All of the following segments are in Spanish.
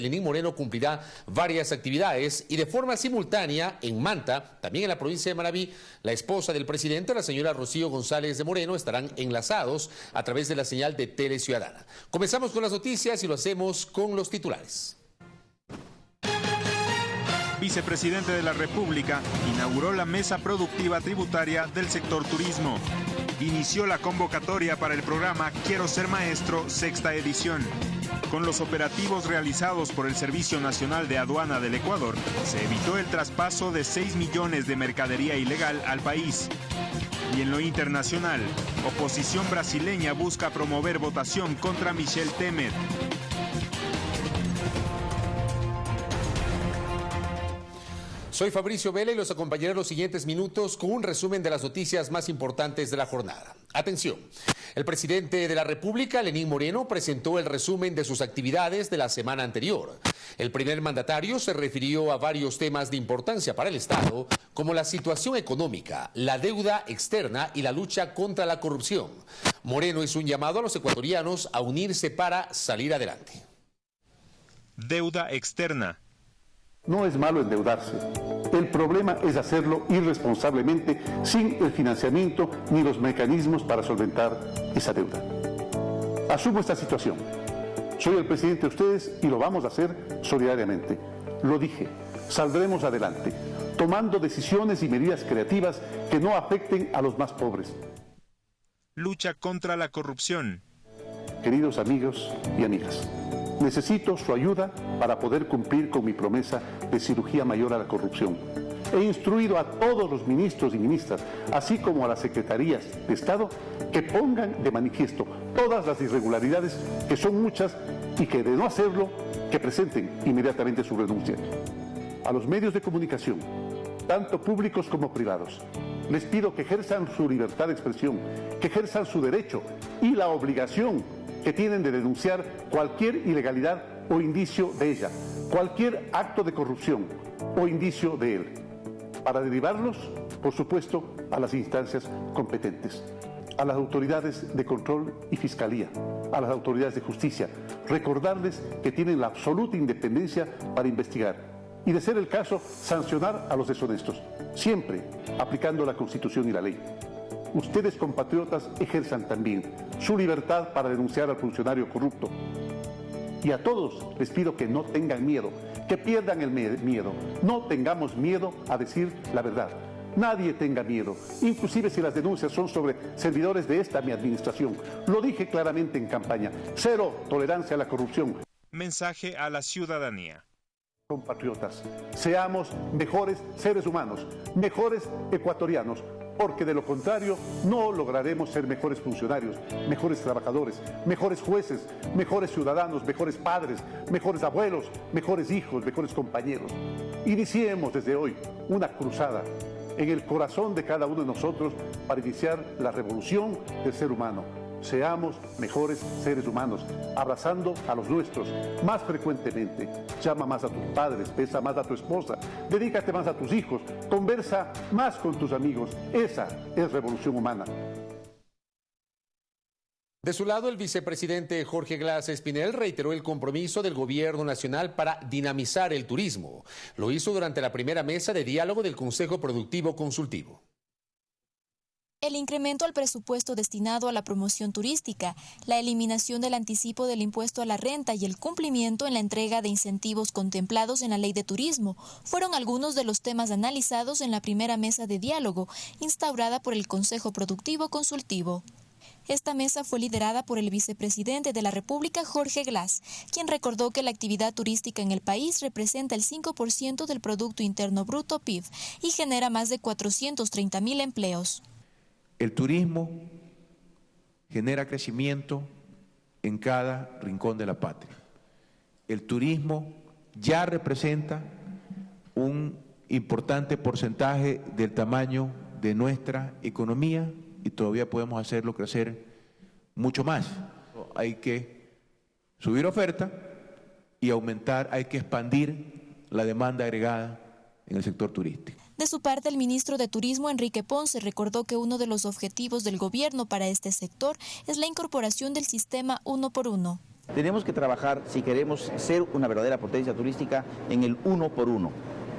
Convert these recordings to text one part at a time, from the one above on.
Lenín Moreno cumplirá varias actividades y de forma simultánea en Manta, también en la provincia de Manabí, la esposa del presidente, la señora Rocío González de Moreno, estarán enlazados a través de la señal de Tele Ciudadana. Comenzamos con las noticias y lo hacemos con los titulares. Vicepresidente de la República inauguró la mesa productiva tributaria del sector turismo. Inició la convocatoria para el programa Quiero ser maestro, sexta edición. Con los operativos realizados por el Servicio Nacional de Aduana del Ecuador, se evitó el traspaso de 6 millones de mercadería ilegal al país. Y en lo internacional, oposición brasileña busca promover votación contra Michel Temer. Soy Fabricio Vela y los acompañaré en los siguientes minutos con un resumen de las noticias más importantes de la jornada. Atención, el presidente de la República, Lenín Moreno, presentó el resumen de sus actividades de la semana anterior. El primer mandatario se refirió a varios temas de importancia para el Estado, como la situación económica, la deuda externa y la lucha contra la corrupción. Moreno hizo un llamado a los ecuatorianos a unirse para salir adelante. Deuda externa no es malo endeudarse. El problema es hacerlo irresponsablemente sin el financiamiento ni los mecanismos para solventar esa deuda. Asumo esta situación. Soy el presidente de ustedes y lo vamos a hacer solidariamente. Lo dije, saldremos adelante, tomando decisiones y medidas creativas que no afecten a los más pobres. Lucha contra la corrupción. Queridos amigos y amigas. Necesito su ayuda para poder cumplir con mi promesa de cirugía mayor a la corrupción. He instruido a todos los ministros y ministras, así como a las secretarías de Estado, que pongan de manifiesto todas las irregularidades, que son muchas, y que de no hacerlo, que presenten inmediatamente su renuncia. A los medios de comunicación, tanto públicos como privados, les pido que ejerzan su libertad de expresión, que ejerzan su derecho y la obligación que tienen de denunciar cualquier ilegalidad o indicio de ella, cualquier acto de corrupción o indicio de él, para derivarlos, por supuesto, a las instancias competentes, a las autoridades de control y fiscalía, a las autoridades de justicia, recordarles que tienen la absoluta independencia para investigar y, de ser el caso, sancionar a los deshonestos, siempre aplicando la Constitución y la ley ustedes compatriotas ejerzan también su libertad para denunciar al funcionario corrupto. Y a todos les pido que no tengan miedo, que pierdan el miedo. No tengamos miedo a decir la verdad. Nadie tenga miedo, inclusive si las denuncias son sobre servidores de esta mi administración. Lo dije claramente en campaña. Cero tolerancia a la corrupción. Mensaje a la ciudadanía. Compatriotas, seamos mejores seres humanos, mejores ecuatorianos, porque de lo contrario no lograremos ser mejores funcionarios, mejores trabajadores, mejores jueces, mejores ciudadanos, mejores padres, mejores abuelos, mejores hijos, mejores compañeros. Iniciemos desde hoy una cruzada en el corazón de cada uno de nosotros para iniciar la revolución del ser humano seamos mejores seres humanos, abrazando a los nuestros más frecuentemente. Llama más a tus padres, besa más a tu esposa, dedícate más a tus hijos, conversa más con tus amigos. Esa es revolución humana. De su lado, el vicepresidente Jorge Glass Espinel reiteró el compromiso del gobierno nacional para dinamizar el turismo. Lo hizo durante la primera mesa de diálogo del Consejo Productivo Consultivo el incremento al presupuesto destinado a la promoción turística, la eliminación del anticipo del impuesto a la renta y el cumplimiento en la entrega de incentivos contemplados en la ley de turismo fueron algunos de los temas analizados en la primera mesa de diálogo instaurada por el Consejo Productivo Consultivo. Esta mesa fue liderada por el vicepresidente de la República, Jorge Glass, quien recordó que la actividad turística en el país representa el 5% del Producto Interno Bruto PIB y genera más de 430 mil empleos. El turismo genera crecimiento en cada rincón de la patria. El turismo ya representa un importante porcentaje del tamaño de nuestra economía y todavía podemos hacerlo crecer mucho más. Hay que subir oferta y aumentar, hay que expandir la demanda agregada en el sector turístico. De su parte, el ministro de Turismo, Enrique Ponce, recordó que uno de los objetivos del gobierno para este sector es la incorporación del sistema uno por uno. Tenemos que trabajar, si queremos ser una verdadera potencia turística, en el uno por uno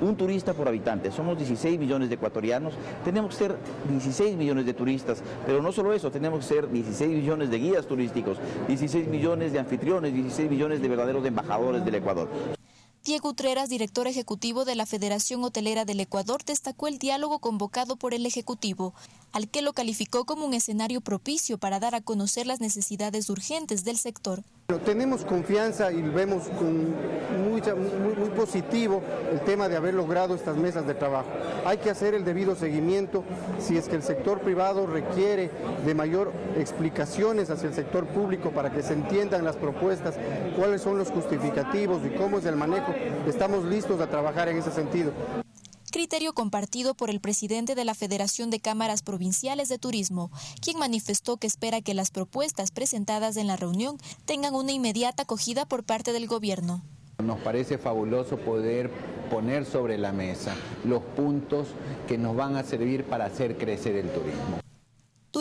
un turista por habitante. Somos 16 millones de ecuatorianos, tenemos que ser 16 millones de turistas, pero no solo eso, tenemos que ser 16 millones de guías turísticos, 16 millones de anfitriones, 16 millones de verdaderos embajadores del Ecuador. Diego Utreras, director ejecutivo de la Federación Hotelera del Ecuador, destacó el diálogo convocado por el Ejecutivo, al que lo calificó como un escenario propicio para dar a conocer las necesidades urgentes del sector. Tenemos confianza y vemos muy, positivo el tema de haber logrado estas mesas de trabajo. Hay que hacer el debido seguimiento si es que el sector privado requiere de mayor explicaciones hacia el sector público para que se entiendan las propuestas, cuáles son los justificativos y cómo es el manejo. Estamos listos a trabajar en ese sentido criterio compartido por el presidente de la Federación de Cámaras Provinciales de Turismo, quien manifestó que espera que las propuestas presentadas en la reunión tengan una inmediata acogida por parte del gobierno. Nos parece fabuloso poder poner sobre la mesa los puntos que nos van a servir para hacer crecer el turismo.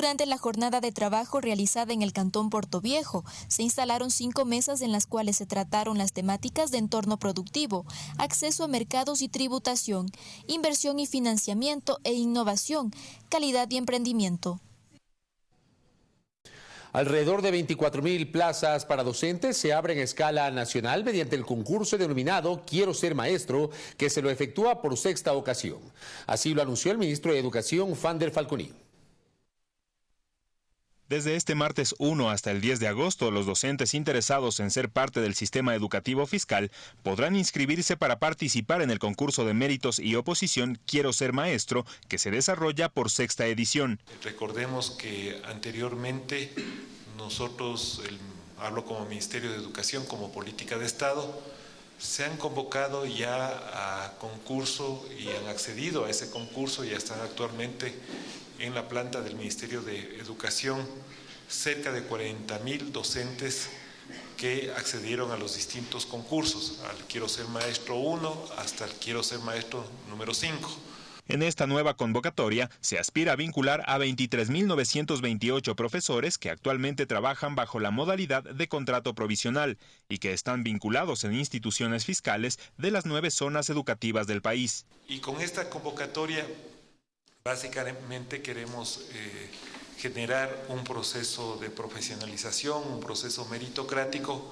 Durante la jornada de trabajo realizada en el Cantón Puerto Viejo, se instalaron cinco mesas en las cuales se trataron las temáticas de entorno productivo, acceso a mercados y tributación, inversión y financiamiento e innovación, calidad y emprendimiento. Alrededor de 24.000 plazas para docentes se abren a escala nacional mediante el concurso denominado Quiero ser maestro, que se lo efectúa por sexta ocasión. Así lo anunció el ministro de Educación, Fander Falconi. Desde este martes 1 hasta el 10 de agosto, los docentes interesados en ser parte del sistema educativo fiscal podrán inscribirse para participar en el concurso de méritos y oposición Quiero ser maestro, que se desarrolla por sexta edición. Recordemos que anteriormente nosotros, hablo como Ministerio de Educación, como política de Estado, se han convocado ya a concurso y han accedido a ese concurso y están actualmente en la planta del Ministerio de Educación cerca de 40 mil docentes que accedieron a los distintos concursos, al Quiero ser maestro 1 hasta el Quiero ser maestro número 5. En esta nueva convocatoria se aspira a vincular a 23.928 profesores que actualmente trabajan bajo la modalidad de contrato provisional y que están vinculados en instituciones fiscales de las nueve zonas educativas del país. Y con esta convocatoria Básicamente queremos eh, generar un proceso de profesionalización, un proceso meritocrático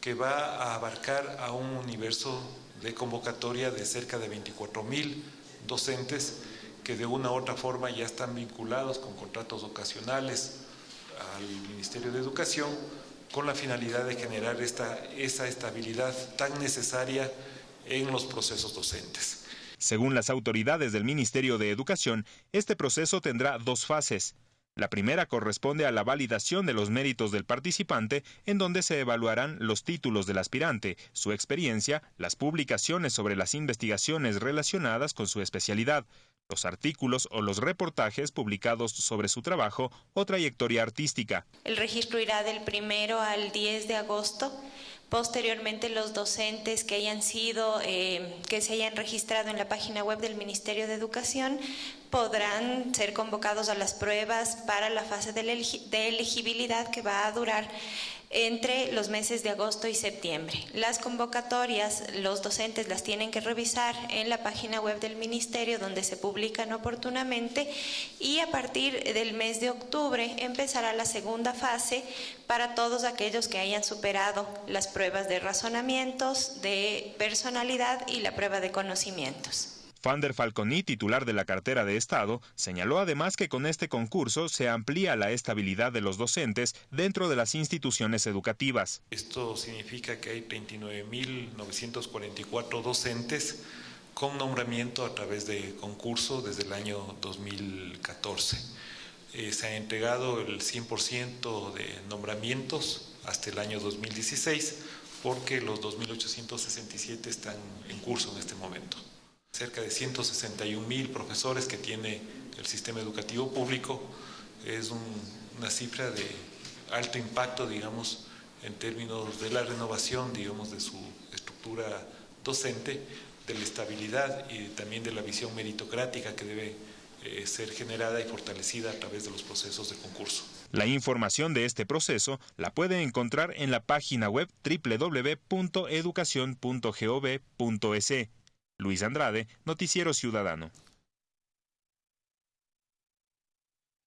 que va a abarcar a un universo de convocatoria de cerca de 24 mil docentes que de una u otra forma ya están vinculados con contratos ocasionales al Ministerio de Educación con la finalidad de generar esta, esa estabilidad tan necesaria en los procesos docentes. Según las autoridades del Ministerio de Educación, este proceso tendrá dos fases. La primera corresponde a la validación de los méritos del participante, en donde se evaluarán los títulos del aspirante, su experiencia, las publicaciones sobre las investigaciones relacionadas con su especialidad, los artículos o los reportajes publicados sobre su trabajo o trayectoria artística. El registro irá del primero al 10 de agosto Posteriormente, los docentes que hayan sido, eh, que se hayan registrado en la página web del Ministerio de Educación podrán ser convocados a las pruebas para la fase de elegibilidad que va a durar entre los meses de agosto y septiembre. Las convocatorias, los docentes las tienen que revisar en la página web del Ministerio donde se publican oportunamente y a partir del mes de octubre empezará la segunda fase para todos aquellos que hayan superado las pruebas de razonamientos, de personalidad y la prueba de conocimientos. Fander Falconi, titular de la cartera de Estado, señaló además que con este concurso se amplía la estabilidad de los docentes dentro de las instituciones educativas. Esto significa que hay 39.944 docentes con nombramiento a través de concurso desde el año 2014. Eh, se ha entregado el 100% de nombramientos hasta el año 2016 porque los 2.867 están en curso en este momento cerca de 161 mil profesores que tiene el sistema educativo público, es una cifra de alto impacto, digamos, en términos de la renovación, digamos, de su estructura docente, de la estabilidad y también de la visión meritocrática que debe eh, ser generada y fortalecida a través de los procesos de concurso. La información de este proceso la puede encontrar en la página web www.educacion.gov.es. Luis Andrade, Noticiero Ciudadano.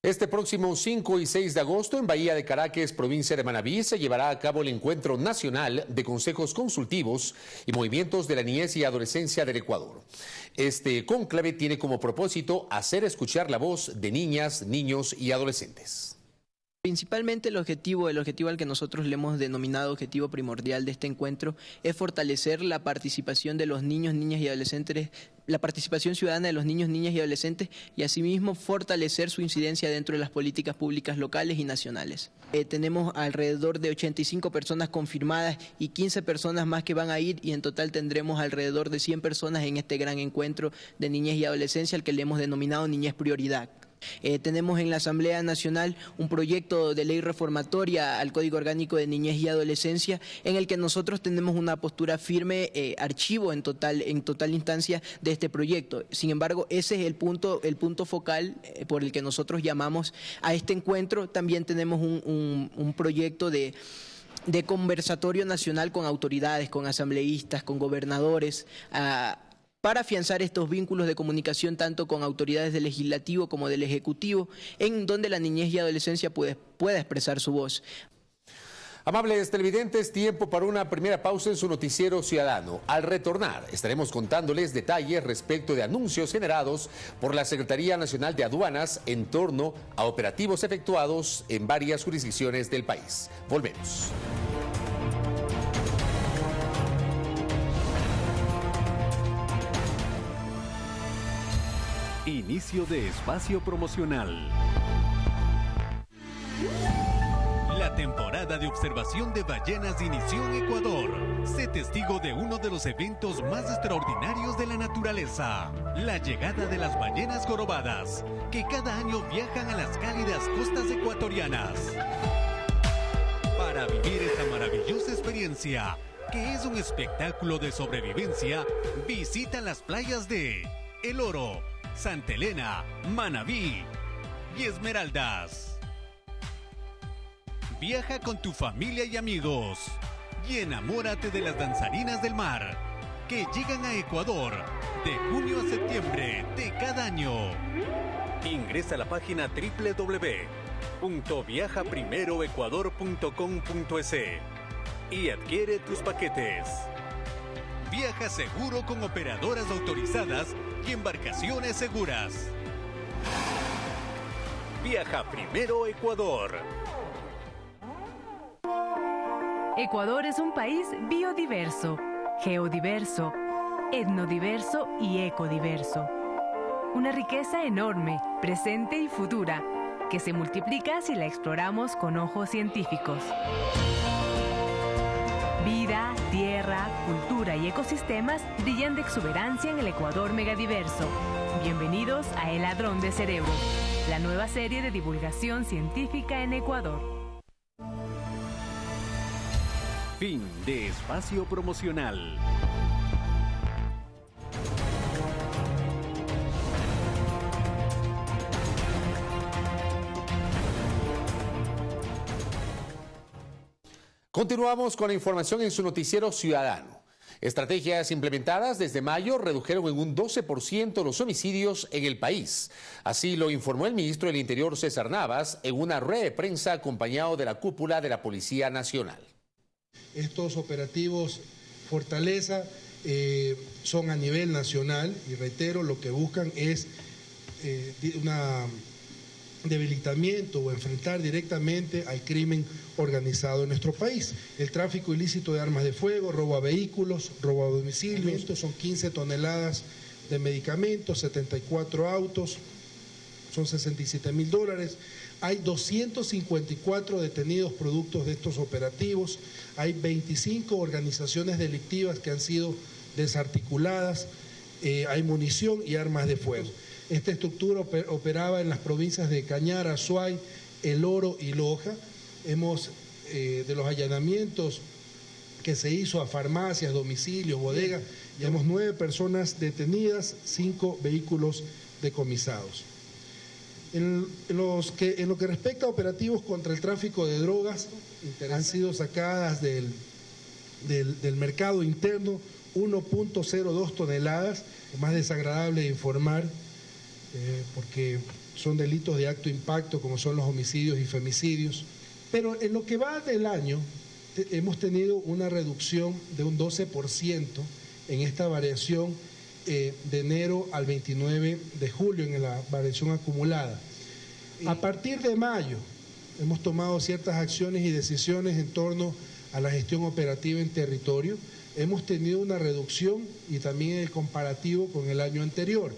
Este próximo 5 y 6 de agosto en Bahía de Caracas, provincia de Manabí, se llevará a cabo el Encuentro Nacional de Consejos Consultivos y Movimientos de la Niñez y Adolescencia del Ecuador. Este conclave tiene como propósito hacer escuchar la voz de niñas, niños y adolescentes. Principalmente el objetivo, el objetivo al que nosotros le hemos denominado objetivo primordial de este encuentro es fortalecer la participación de los niños, niñas y adolescentes, la participación ciudadana de los niños, niñas y adolescentes y asimismo fortalecer su incidencia dentro de las políticas públicas locales y nacionales. Eh, tenemos alrededor de 85 personas confirmadas y 15 personas más que van a ir y en total tendremos alrededor de 100 personas en este gran encuentro de niñez y adolescencia al que le hemos denominado Niñez Prioridad. Eh, tenemos en la Asamblea Nacional un proyecto de ley reformatoria al Código Orgánico de Niñez y Adolescencia en el que nosotros tenemos una postura firme, eh, archivo en total, en total instancia de este proyecto. Sin embargo, ese es el punto, el punto focal eh, por el que nosotros llamamos a este encuentro. También tenemos un, proyecto de de conversatorio nacional con autoridades, con asambleístas, con gobernadores, a, para afianzar estos vínculos de comunicación tanto con autoridades del legislativo como del ejecutivo, en donde la niñez y adolescencia puede, pueda expresar su voz. Amables televidentes, tiempo para una primera pausa en su noticiero ciudadano. Al retornar, estaremos contándoles detalles respecto de anuncios generados por la Secretaría Nacional de Aduanas en torno a operativos efectuados en varias jurisdicciones del país. Volvemos. Inicio de espacio promocional. La temporada de observación de ballenas inició en Ecuador. Sé testigo de uno de los eventos más extraordinarios de la naturaleza, la llegada de las ballenas jorobadas, que cada año viajan a las cálidas costas ecuatorianas. Para vivir esta maravillosa experiencia, que es un espectáculo de sobrevivencia, visita las playas de El Oro, Santa Elena, Manabí y Esmeraldas. Viaja con tu familia y amigos y enamórate de las danzarinas del mar que llegan a Ecuador de junio a septiembre de cada año. Ingresa a la página www.viajaprimeroecuador.com.es y adquiere tus paquetes. Viaja seguro con operadoras autorizadas y embarcaciones seguras. Viaja primero Ecuador. Ecuador es un país biodiverso, geodiverso, etnodiverso y ecodiverso. Una riqueza enorme, presente y futura, que se multiplica si la exploramos con ojos científicos. Vida, y ecosistemas brillan de exuberancia en el Ecuador megadiverso. Bienvenidos a El Ladrón de Cerebro, la nueva serie de divulgación científica en Ecuador. Fin de espacio promocional. Continuamos con la información en su noticiero ciudadano. Estrategias implementadas desde mayo redujeron en un 12% los homicidios en el país. Así lo informó el ministro del Interior César Navas en una red de prensa acompañado de la cúpula de la Policía Nacional. Estos operativos Fortaleza eh, son a nivel nacional y reitero, lo que buscan es eh, una debilitamiento o enfrentar directamente al crimen organizado en nuestro país. El tráfico ilícito de armas de fuego, robo a vehículos, robo a domicilios, son 15 toneladas de medicamentos, 74 autos, son 67 mil dólares. Hay 254 detenidos productos de estos operativos, hay 25 organizaciones delictivas que han sido desarticuladas, eh, hay munición y armas de fuego. Esta estructura operaba en las provincias de Cañara, Suay, El Oro y Loja. Hemos, eh, de los allanamientos que se hizo a farmacias, domicilios, bodegas, llevamos nueve personas detenidas, cinco vehículos decomisados. En, los que, en lo que respecta a operativos contra el tráfico de drogas, han sido sacadas del, del, mercado interno 1.02 toneladas, más desagradable de informar, eh, porque son delitos de acto impacto como son los homicidios y femicidios. Pero en lo que va del año, hemos tenido una reducción de un 12% en esta variación eh, de enero al 29 de julio en la variación acumulada. A partir de mayo hemos tomado ciertas acciones y decisiones en torno a la gestión operativa en territorio. Hemos tenido una reducción y también el comparativo con el año anterior.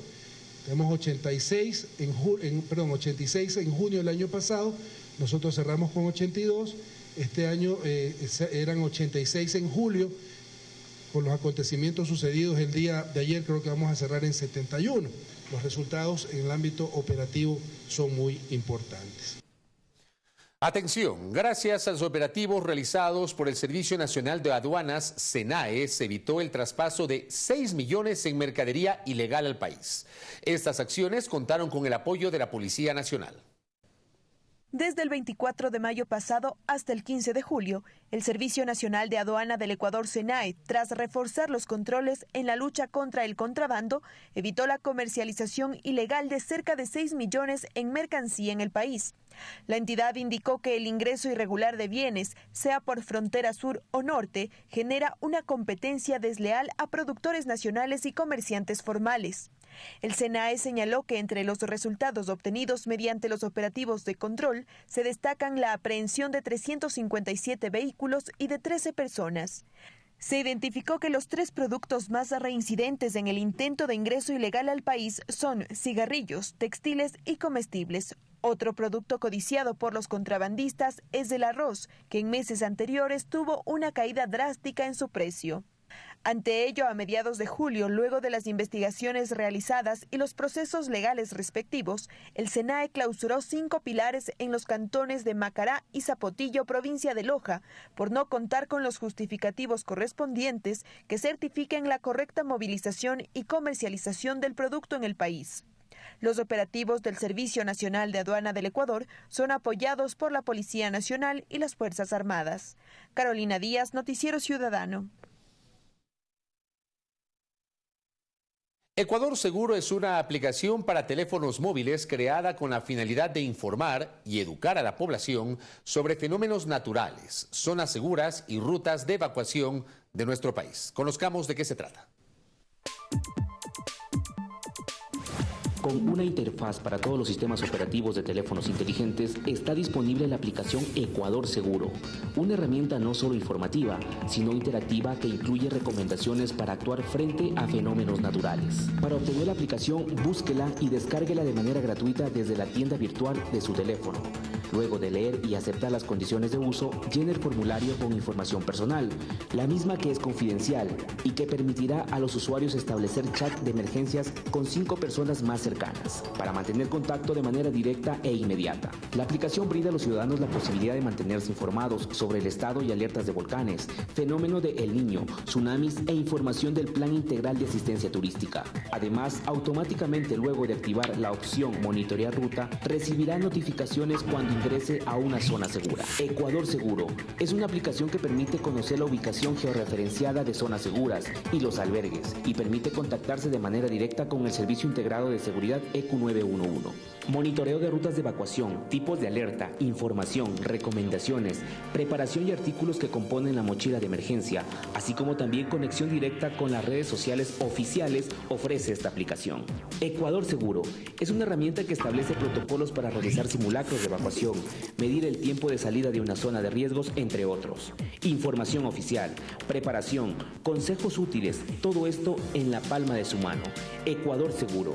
Tenemos 86 en, perdón, 86 en junio del año pasado, nosotros cerramos con 82, este año eh, eran 86 en julio, con los acontecimientos sucedidos el día de ayer creo que vamos a cerrar en 71. Los resultados en el ámbito operativo son muy importantes. Atención, gracias a los operativos realizados por el Servicio Nacional de Aduanas, SENAE, se evitó el traspaso de 6 millones en mercadería ilegal al país. Estas acciones contaron con el apoyo de la Policía Nacional. Desde el 24 de mayo pasado hasta el 15 de julio, el Servicio Nacional de Aduana del Ecuador, SENAE, tras reforzar los controles en la lucha contra el contrabando, evitó la comercialización ilegal de cerca de 6 millones en mercancía en el país. La entidad indicó que el ingreso irregular de bienes, sea por frontera sur o norte, genera una competencia desleal a productores nacionales y comerciantes formales. El SENAE señaló que entre los resultados obtenidos mediante los operativos de control se destacan la aprehensión de 357 vehículos y de 13 personas. Se identificó que los tres productos más reincidentes en el intento de ingreso ilegal al país son cigarrillos, textiles y comestibles. Otro producto codiciado por los contrabandistas es el arroz, que en meses anteriores tuvo una caída drástica en su precio. Ante ello, a mediados de julio, luego de las investigaciones realizadas y los procesos legales respectivos, el SENAE clausuró cinco pilares en los cantones de Macará y Zapotillo, provincia de Loja, por no contar con los justificativos correspondientes que certifiquen la correcta movilización y comercialización del producto en el país. Los operativos del Servicio Nacional de Aduana del Ecuador son apoyados por la Policía Nacional y las Fuerzas Armadas. Carolina Díaz, Noticiero Ciudadano. Ecuador Seguro es una aplicación para teléfonos móviles creada con la finalidad de informar y educar a la población sobre fenómenos naturales, zonas seguras y rutas de evacuación de nuestro país. Conozcamos de qué se trata. Con una interfaz para todos los sistemas operativos de teléfonos inteligentes, está disponible la aplicación Ecuador Seguro, una herramienta no solo informativa, sino interactiva que incluye recomendaciones para actuar frente a fenómenos naturales. Para obtener la aplicación, búsquela y descárguela de manera gratuita desde la tienda virtual de su teléfono. Luego de leer y aceptar las condiciones de uso, llene el formulario con información personal, la misma que es confidencial y que permitirá a los usuarios establecer chat de emergencias con cinco personas más cercanas, para mantener contacto de manera directa e inmediata. La aplicación brinda a los ciudadanos la posibilidad de mantenerse informados sobre el estado y alertas de volcanes, fenómeno de El Niño, tsunamis e información del Plan Integral de Asistencia Turística. Además, automáticamente luego de activar la opción Monitorear Ruta, recibirá notificaciones cuando ingrese a una zona segura. Ecuador Seguro es una aplicación que permite conocer la ubicación georreferenciada de zonas seguras y los albergues y permite contactarse de manera directa con el Servicio Integrado de Seguridad EQ911. Monitoreo de rutas de evacuación, tipos de alerta, información, recomendaciones, preparación y artículos que componen la mochila de emergencia, así como también conexión directa con las redes sociales oficiales ofrece esta aplicación. Ecuador Seguro es una herramienta que establece protocolos para realizar simulacros de evacuación medir el tiempo de salida de una zona de riesgos, entre otros. Información oficial, preparación, consejos útiles, todo esto en la palma de su mano. Ecuador Seguro.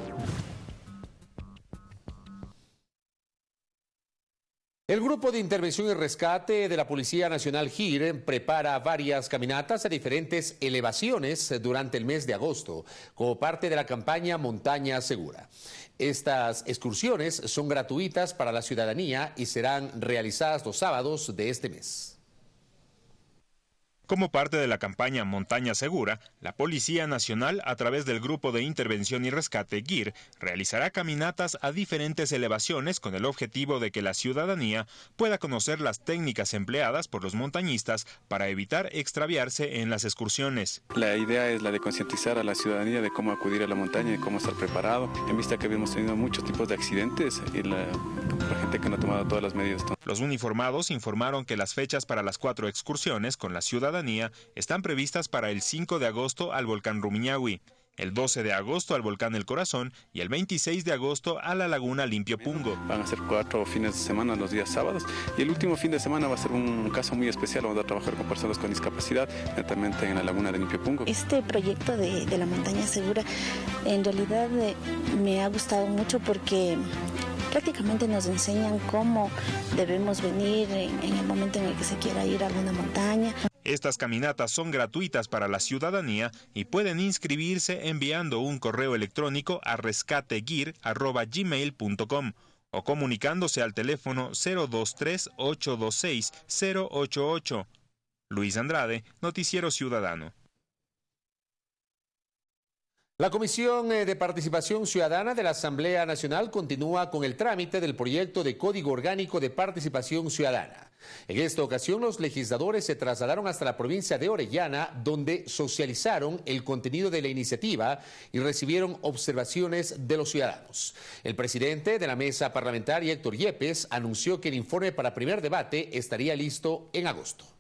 El Grupo de Intervención y Rescate de la Policía Nacional GIR prepara varias caminatas a diferentes elevaciones durante el mes de agosto, como parte de la campaña Montaña Segura. Estas excursiones son gratuitas para la ciudadanía y serán realizadas los sábados de este mes. Como parte de la campaña Montaña Segura, la Policía Nacional, a través del Grupo de Intervención y Rescate GIR, realizará caminatas a diferentes elevaciones con el objetivo de que la ciudadanía pueda conocer las técnicas empleadas por los montañistas para evitar extraviarse en las excursiones. La idea es la de concientizar a la ciudadanía de cómo acudir a la montaña y cómo estar preparado, en vista que habíamos tenido muchos tipos de accidentes y la, la gente que no ha tomado todas las medidas. Los uniformados informaron que las fechas para las cuatro excursiones con la ciudadanía están previstas para el 5 de agosto al volcán Rumiñahui, el 12 de agosto al volcán El Corazón y el 26 de agosto a la laguna Limpio Pungo. Van a ser cuatro fines de semana los días sábados y el último fin de semana va a ser un caso muy especial. Vamos a trabajar con personas con discapacidad, netamente en la laguna de Limpio Pungo. Este proyecto de, de la montaña segura en realidad eh, me ha gustado mucho porque prácticamente nos enseñan cómo debemos venir en, en, el momento en el que se quiera ir a alguna montaña. Estas caminatas son gratuitas para la ciudadanía y pueden inscribirse enviando un correo electrónico a rescateguir.gmail.com o comunicándose al teléfono 023-826-088. Luis Andrade, Noticiero Ciudadano. La Comisión eh, de Participación Ciudadana de la Asamblea Nacional continúa con el trámite del proyecto de Código Orgánico de Participación Ciudadana. En esta ocasión, los legisladores se trasladaron hasta la provincia de Orellana, donde socializaron el contenido de la iniciativa y recibieron observaciones de los ciudadanos. El presidente de la mesa parlamentaria, Héctor Yepes, anunció que el informe para primer debate estaría listo en agosto.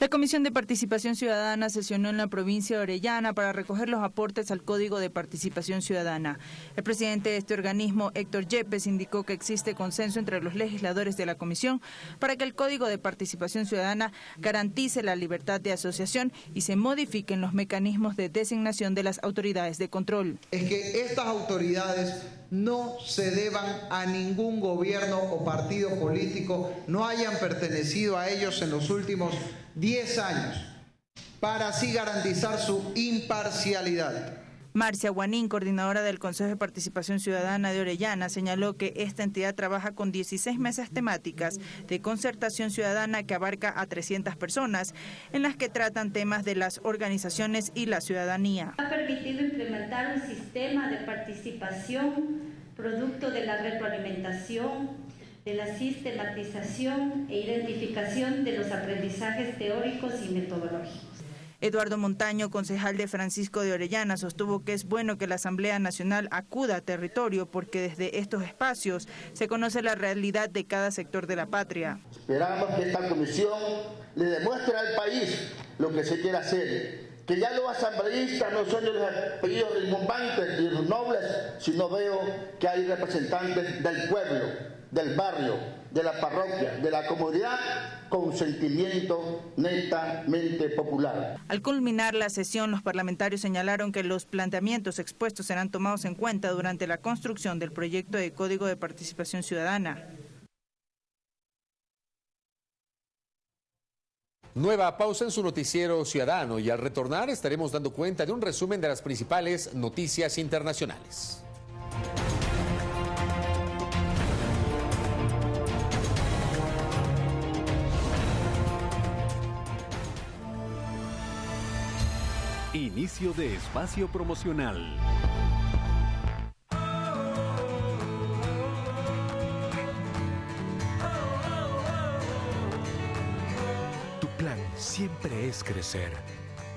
La Comisión de Participación Ciudadana sesionó en la provincia de Orellana para recoger los aportes al Código de Participación Ciudadana. El presidente de este organismo, Héctor Yepes, indicó que existe consenso entre los legisladores de la Comisión para que el Código de Participación Ciudadana garantice la libertad de asociación y se modifiquen los mecanismos de designación de las autoridades de control. Es que estas autoridades no se deban a ningún gobierno o partido político, no hayan pertenecido a ellos en los últimos 10 años, para así garantizar su imparcialidad. Marcia Guanín, coordinadora del Consejo de Participación Ciudadana de Orellana, señaló que esta entidad trabaja con 16 mesas temáticas de concertación ciudadana que abarca a 300 personas, en las que tratan temas de las organizaciones y la ciudadanía. Ha permitido implementar un sistema de participación producto de la retroalimentación, de la sistematización e identificación de los aprendizajes teóricos y metodológicos. Eduardo Montaño, concejal de Francisco de Orellana, sostuvo que es bueno que la Asamblea Nacional acuda a territorio porque desde estos espacios se conoce la realidad de cada sector de la patria. Esperamos que esta comisión le demuestre al país lo que se quiere hacer, que ya los asambleístas no son de los apellidos rimbombantes y los nobles, sino veo que hay representantes del pueblo, del barrio, de la parroquia, de la comunidad, con sentimiento netamente popular. Al culminar la sesión, los parlamentarios señalaron que los planteamientos expuestos serán tomados en cuenta durante la construcción del proyecto de Código de Participación Ciudadana. Nueva pausa en su noticiero ciudadano y al retornar estaremos dando cuenta de un resumen de las principales noticias internacionales. Inicio de espacio promocional. Tu plan siempre es crecer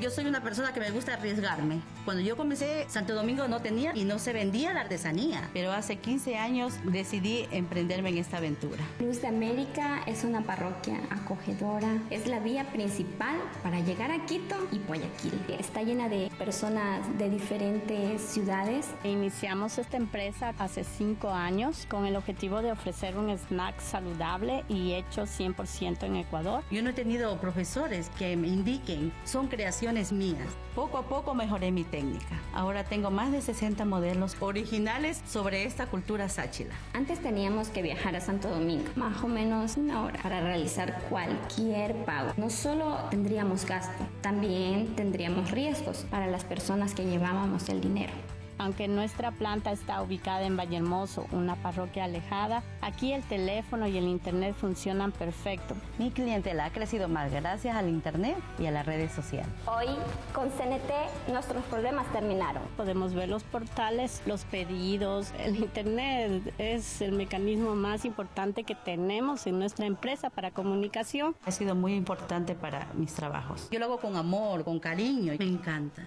yo soy una persona que me gusta arriesgarme. Cuando yo comencé, Santo Domingo no tenía y no se vendía la artesanía. Pero hace 15 años decidí emprenderme en esta aventura. Luz de América es una parroquia acogedora. Es la vía principal para llegar a Quito y Guayaquil. Está llena de personas de diferentes ciudades. Iniciamos esta empresa hace 5 años con el objetivo de ofrecer un snack saludable y hecho 100% en Ecuador. Yo no he tenido profesores que me indiquen, son creaciones mías. Poco a poco mejoré mi técnica. Ahora tengo más de 60 modelos originales sobre esta cultura sáchila. Antes teníamos que viajar a Santo Domingo, más o menos una hora, para realizar cualquier pago. No solo tendríamos gasto, también tendríamos riesgos para las personas que llevábamos el dinero. Aunque nuestra planta está ubicada en Vallehermoso, una parroquia alejada, aquí el teléfono y el internet funcionan perfecto. Mi clientela ha crecido más gracias al internet y a las redes sociales. Hoy, con CNT, nuestros problemas terminaron. Podemos ver los portales, los pedidos, el internet es el mecanismo más importante que tenemos en nuestra empresa para comunicación. Ha sido muy importante para mis trabajos. Yo lo hago con amor, con cariño, me encanta.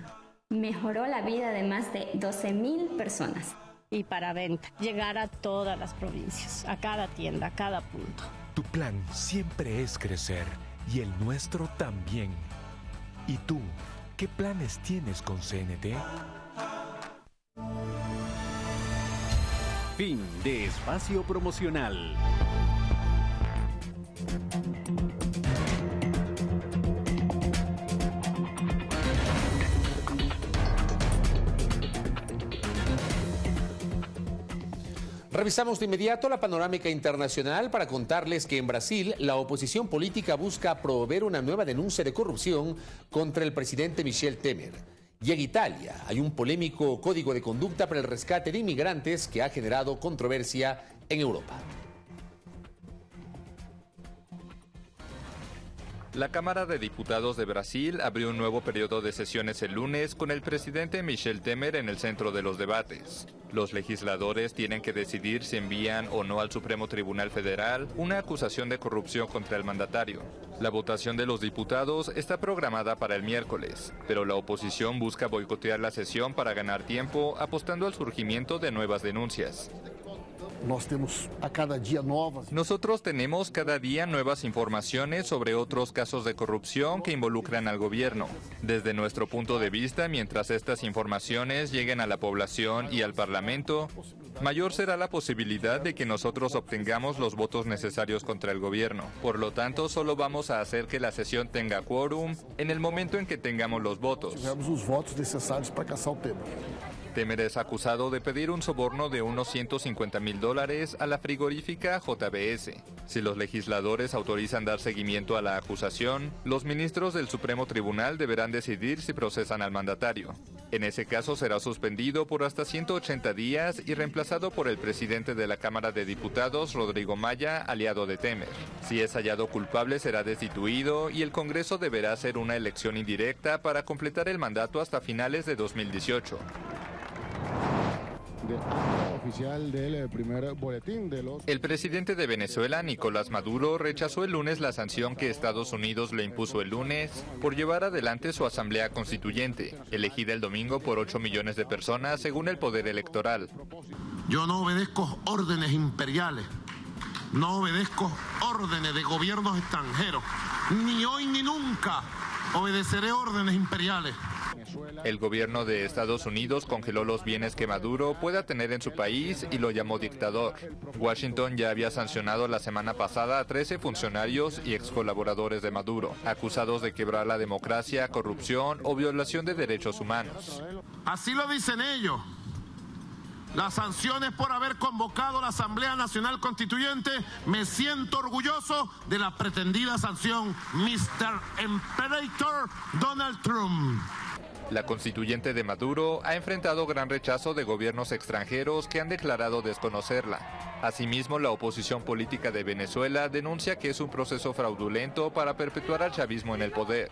Mejoró la vida de más de 12 mil personas. Y para venta, llegar a todas las provincias, a cada tienda, a cada punto. Tu plan siempre es crecer y el nuestro también. ¿Y tú, qué planes tienes con CNT? Fin de espacio promocional. Revisamos de inmediato la panorámica internacional para contarles que en Brasil la oposición política busca promover una nueva denuncia de corrupción contra el presidente Michel Temer. Y en Italia hay un polémico código de conducta para el rescate de inmigrantes que ha generado controversia en Europa. La Cámara de Diputados de Brasil abrió un nuevo periodo de sesiones el lunes con el presidente Michel Temer en el centro de los debates. Los legisladores tienen que decidir si envían o no al Supremo Tribunal Federal una acusación de corrupción contra el mandatario. La votación de los diputados está programada para el miércoles, pero la oposición busca boicotear la sesión para ganar tiempo apostando al surgimiento de nuevas denuncias. Nosotros tenemos cada día nuevas informaciones sobre otros casos de corrupción que involucran al gobierno. Desde nuestro punto de vista, mientras estas informaciones lleguen a la población y al Parlamento, mayor será la posibilidad de que nosotros obtengamos los votos necesarios contra el gobierno. Por lo tanto, solo vamos a hacer que la sesión tenga quórum en el momento en que tengamos los votos. Temer es acusado de pedir un soborno de unos 150 mil dólares a la frigorífica JBS. Si los legisladores autorizan dar seguimiento a la acusación, los ministros del Supremo Tribunal deberán decidir si procesan al mandatario. En ese caso será suspendido por hasta 180 días y reemplazado por el presidente de la Cámara de Diputados, Rodrigo Maya, aliado de Temer. Si es hallado culpable será destituido y el Congreso deberá hacer una elección indirecta para completar el mandato hasta finales de 2018. Oficial del primer boletín de los... El presidente de Venezuela, Nicolás Maduro, rechazó el lunes la sanción que Estados Unidos le impuso el lunes por llevar adelante su asamblea constituyente, elegida el domingo por 8 millones de personas según el poder electoral. Yo no obedezco órdenes imperiales, no obedezco órdenes de gobiernos extranjeros, ni hoy ni nunca obedeceré órdenes imperiales. El gobierno de Estados Unidos congeló los bienes que Maduro pueda tener en su país y lo llamó dictador. Washington ya había sancionado la semana pasada a 13 funcionarios y ex colaboradores de Maduro, acusados de quebrar la democracia, corrupción o violación de derechos humanos. Así lo dicen ellos. Las sanciones por haber convocado la Asamblea Nacional Constituyente, me siento orgulloso de la pretendida sanción Mr. Imperator Donald Trump. La constituyente de Maduro ha enfrentado gran rechazo de gobiernos extranjeros que han declarado desconocerla. Asimismo, la oposición política de Venezuela denuncia que es un proceso fraudulento para perpetuar al chavismo en el poder.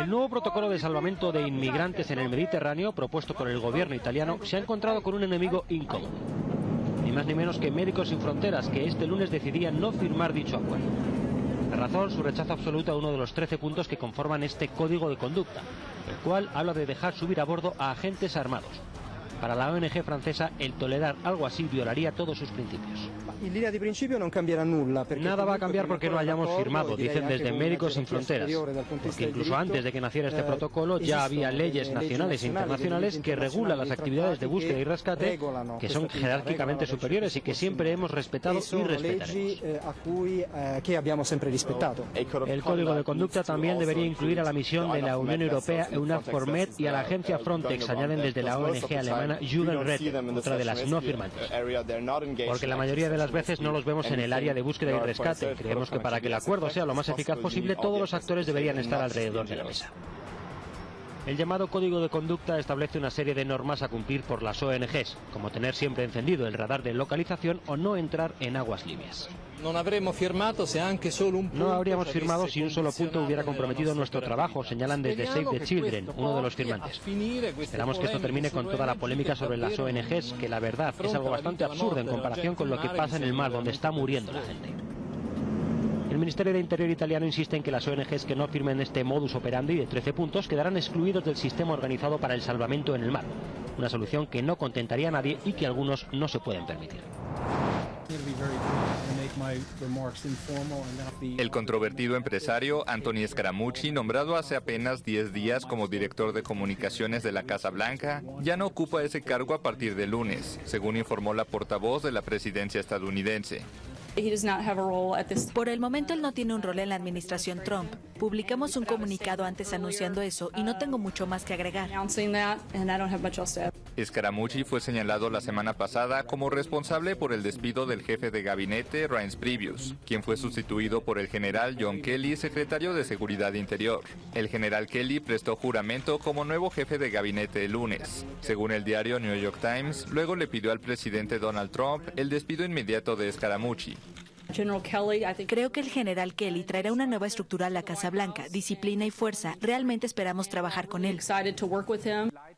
El nuevo protocolo de salvamento de inmigrantes en el Mediterráneo propuesto por el gobierno italiano se ha encontrado con un enemigo incómodo. Más ni menos que Médicos Sin Fronteras, que este lunes decidía no firmar dicho acuerdo. Razón, su rechazo absoluto a uno de los 13 puntos que conforman este código de conducta, el cual habla de dejar subir a bordo a agentes armados. Para la ONG francesa, el tolerar algo así violaría todos sus principios. Nada va a cambiar porque no hayamos firmado, dicen desde Médicos Sin Fronteras. Porque incluso antes de que naciera este protocolo ya había leyes nacionales e internacionales que regulan las actividades de búsqueda y rescate que son jerárquicamente superiores y que siempre hemos respetado y respetaremos. El código de conducta también debería incluir a la misión de la Unión Europea EUNAVFOR y a la agencia Frontex, añaden desde la ONG alemana Jugendrecht, otra de las no firmantes. Porque la mayoría de las veces no los vemos en el área de búsqueda y rescate. Creemos que para que el acuerdo sea lo más eficaz posible, todos los actores deberían estar alrededor de la mesa. El llamado Código de Conducta establece una serie de normas a cumplir por las ONGs, como tener siempre encendido el radar de localización o no entrar en aguas libias. No habríamos firmado si un solo punto hubiera comprometido nuestro trabajo, señalan desde Save the Children, uno de los firmantes. Esperamos que esto termine con toda la polémica sobre las ONGs, que la verdad es algo bastante absurdo en comparación con lo que pasa en el mar, donde está muriendo la gente. El Ministerio de Interior italiano insiste en que las ONGs que no firmen este modus operandi de 13 puntos quedarán excluidos del sistema organizado para el salvamento en el mar, una solución que no contentaría a nadie y que algunos no se pueden permitir. El controvertido empresario Anthony Scaramucci, nombrado hace apenas 10 días como director de comunicaciones de la Casa Blanca, ya no ocupa ese cargo a partir de lunes, según informó la portavoz de la presidencia estadounidense. Por el momento él no tiene un rol en la administración Trump. Publicamos un comunicado antes anunciando eso y no tengo mucho más que agregar. Scaramucci fue señalado la semana pasada como responsable por el despido del jefe de gabinete Reince Previous, quien fue sustituido por el general John Kelly, secretario de Seguridad Interior. El general Kelly prestó juramento como nuevo jefe de gabinete el lunes. Según el diario New York Times, luego le pidió al presidente Donald Trump el despido inmediato de Scaramucci. Creo que el general Kelly traerá una nueva estructura a la Casa Blanca, disciplina y fuerza. Realmente esperamos trabajar con él.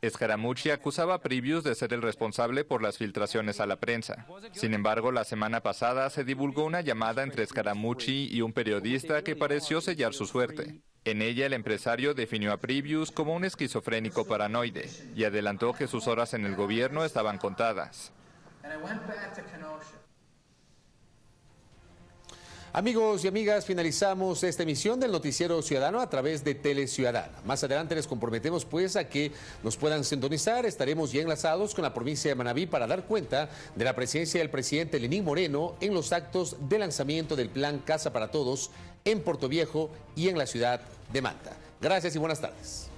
Scaramucci acusaba a Previous de ser el responsable por las filtraciones a la prensa. Sin embargo, la semana pasada se divulgó una llamada entre Scaramucci y un periodista que pareció sellar su suerte. En ella, el empresario definió a Previous como un esquizofrénico paranoide y adelantó que sus horas en el gobierno estaban contadas. Amigos y amigas, finalizamos esta emisión del Noticiero Ciudadano a través de Tele Ciudadana. Más adelante les comprometemos pues a que nos puedan sintonizar. Estaremos ya enlazados con la provincia de Manabí para dar cuenta de la presencia del presidente Lenín Moreno en los actos de lanzamiento del plan Casa para Todos en Puerto Viejo y en la ciudad de Manta. Gracias y buenas tardes.